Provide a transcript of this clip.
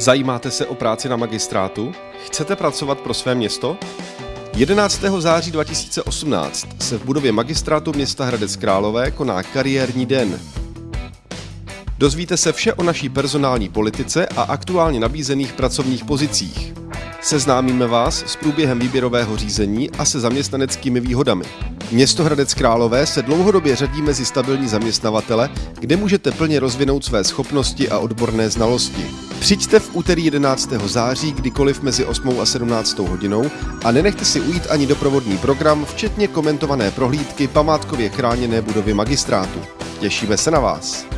Zajímáte se o práci na magistrátu? Chcete pracovat pro své město? 11. září 2018 se v budově magistrátu města Hradec Králové koná kariérní den. Dozvíte se vše o naší personální politice a aktuálně nabízených pracovních pozicích. Seznámíme vás s průběhem výběrového řízení a se zaměstnaneckými výhodami. Město Hradec Králové se dlouhodobě řadí mezi stabilní zaměstnavatele, kde můžete plně rozvinout své schopnosti a odborné znalosti. Přijďte v úterý 11. září kdykoliv mezi 8 a 17 hodinou a nenechte si ujít ani doprovodný program, včetně komentované prohlídky památkově chráněné budovy magistrátu. Těšíme se na vás.